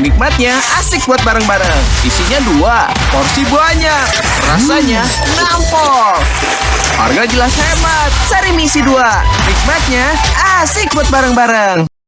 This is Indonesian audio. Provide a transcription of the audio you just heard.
Nikmatnya asik buat bareng-bareng. Isinya dua, porsi banyak. Rasanya nampol. Harga jelas hemat. Sari misi dua. Nikmatnya asik buat bareng-bareng.